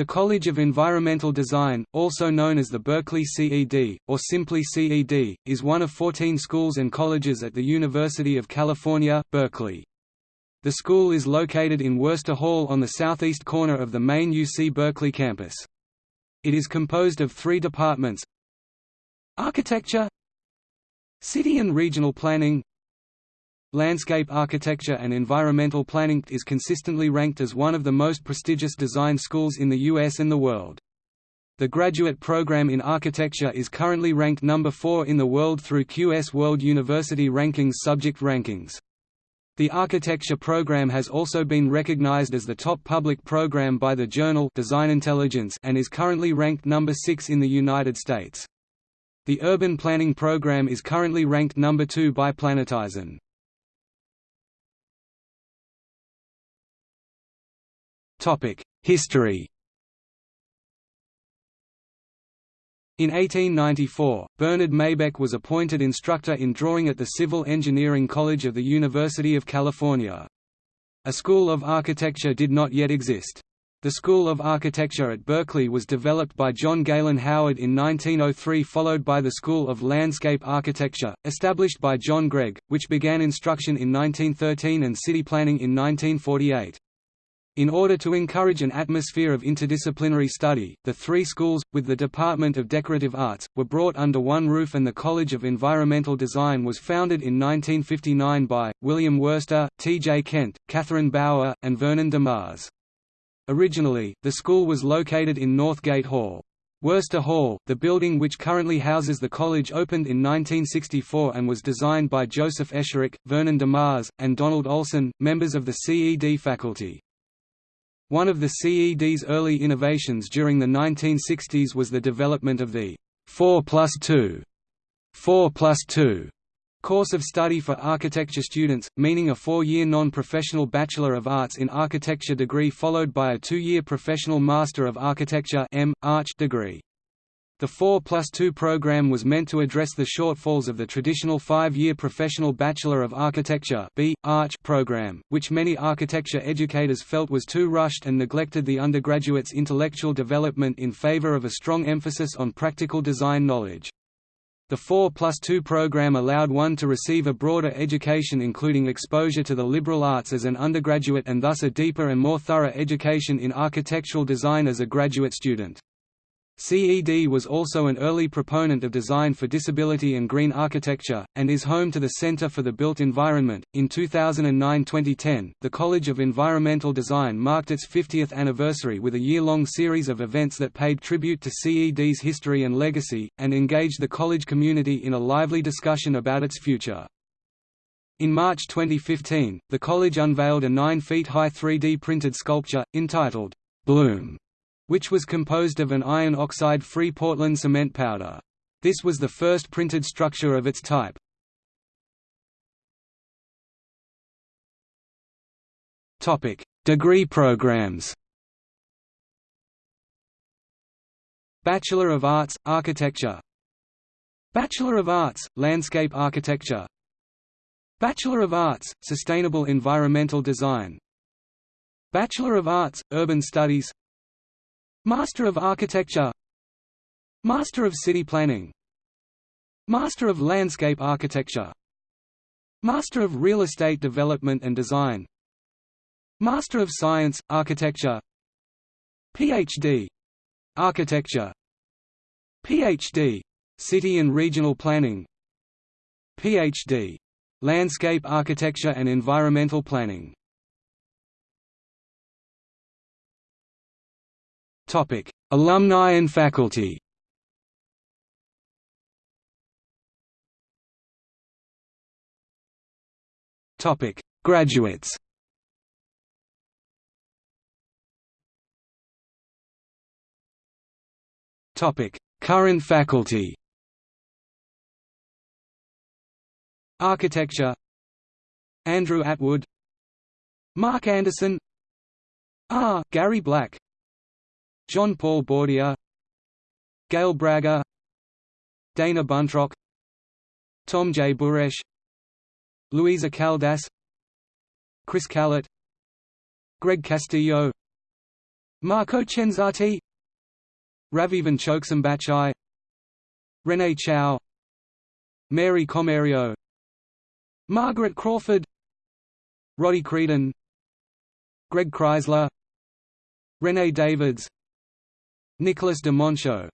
The College of Environmental Design, also known as the Berkeley CED, or simply CED, is one of 14 schools and colleges at the University of California, Berkeley. The school is located in Wurster Hall on the southeast corner of the main UC Berkeley campus. It is composed of three departments Architecture City and Regional Planning Landscape Architecture and Environmental Planning is consistently ranked as one of the most prestigious design schools in the U.S. and the world. The graduate program in architecture is currently ranked number 4 in the world through QS World University Rankings subject rankings. The architecture program has also been recognized as the top public program by the journal Design Intelligence and is currently ranked number 6 in the United States. The urban planning program is currently ranked number 2 by Planetizen. History In 1894, Bernard Maybeck was appointed instructor in drawing at the Civil Engineering College of the University of California. A school of architecture did not yet exist. The School of Architecture at Berkeley was developed by John Galen Howard in 1903 followed by the School of Landscape Architecture, established by John Gregg, which began instruction in 1913 and city planning in 1948. In order to encourage an atmosphere of interdisciplinary study, the three schools, with the Department of Decorative Arts, were brought under one roof and the College of Environmental Design was founded in 1959 by, William Wurster, T. J. Kent, Catherine Bauer, and Vernon DeMars. Originally, the school was located in Northgate Hall. Wurster Hall, the building which currently houses the college opened in 1964 and was designed by Joseph Esherick, Vernon DeMars, and Donald Olson, members of the CED faculty. One of the CED's early innovations during the 1960s was the development of the 4 plus 2 4 plus 2 course of study for architecture students, meaning a four-year non-professional Bachelor of Arts in Architecture degree followed by a two-year professional Master of Architecture M. Arch degree. The 4 plus 2 program was meant to address the shortfalls of the traditional five-year professional Bachelor of Architecture B. Arch program, which many architecture educators felt was too rushed and neglected the undergraduate's intellectual development in favor of a strong emphasis on practical design knowledge. The 4 plus 2 program allowed one to receive a broader education including exposure to the liberal arts as an undergraduate and thus a deeper and more thorough education in architectural design as a graduate student. CED was also an early proponent of design for disability and green architecture, and is home to the Center for the Built Environment. In 2009 2010, the College of Environmental Design marked its 50th anniversary with a year long series of events that paid tribute to CED's history and legacy, and engaged the college community in a lively discussion about its future. In March 2015, the college unveiled a 9 feet high 3D printed sculpture, entitled, Bloom which was composed of an iron oxide-free Portland cement powder. This was the first printed structure of its type. Degree programs. Bachelor of Arts, Architecture Bachelor of Arts, Landscape Architecture Bachelor of Arts, Sustainable Environmental Design Bachelor of Arts, Urban Studies Master of Architecture. Master of City Planning. Master of Landscape Architecture. Master of Real Estate Development and Design. Master of Science, Architecture. Ph.D. Architecture. Ph.D. City and Regional Planning. Ph.D. Landscape Architecture and Environmental Planning Topic: Alumni and faculty. Topic: Graduates. Topic: Current faculty. Architecture Andrew Atwood Mark Anderson R. Gary Black John Paul Bourdier Gail Brager Dana Buntrock Tom J. Buresh Luisa Caldas Chris Calott Greg Castillo Marco Cenzatti Ravivan Choksambachai Renee Chow Mary Comerio Margaret Crawford Roddy Creedon Greg Kreisler Renee Davids Nicholas de Monchaux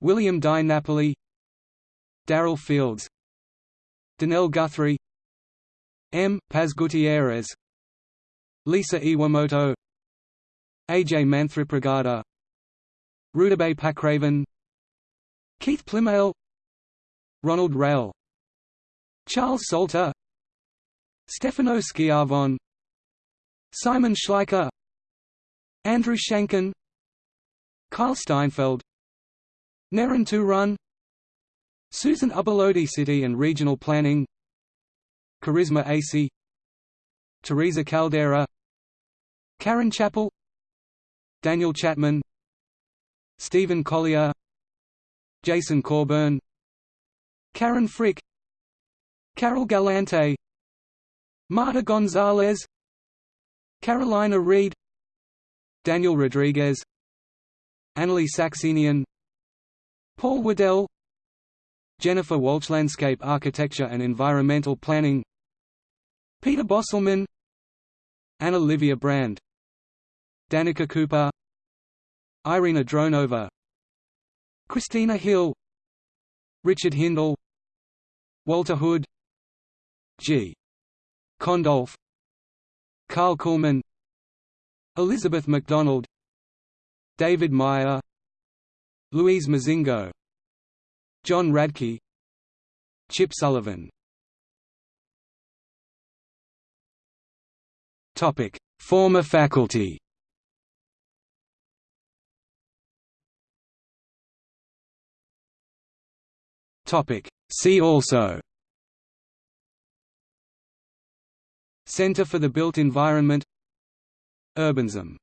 William Di Napoli Daryl Fields Danelle Guthrie M. Paz Gutierrez Lisa Iwamoto A.J. Manthripragada Rudabeh Pakravan Keith Plymale Ronald Rael Charles Salter Stefano Schiavon Simon Schleicher Andrew Shanken Kyle Steinfeld Naren Run Susan Ubbelohde City and Regional Planning Charisma Acey Teresa Caldeira Karen Chapple Daniel Chapman Stephen Collier Jason Corburn Karen Frick Carol Galante Marta Gonzalez Carolina Reid Daniel Rodriguez AnnaLee Saxenian Paul Waddell Jennifer Walsh Landscape Architecture and Environmental Planning Peter Bosselmann Anna Livia Brand Danica Cooper Irina Dronova Christina Hill Richard Hindle Walter Hood G. Kondolf Karl Kullmann Elizabeth MacDonald David Meyer Louise Mozingo John Radke Chip Sullivan. Topic: Former faculty. Topic: See also. Center for the Built Environment. Urbanism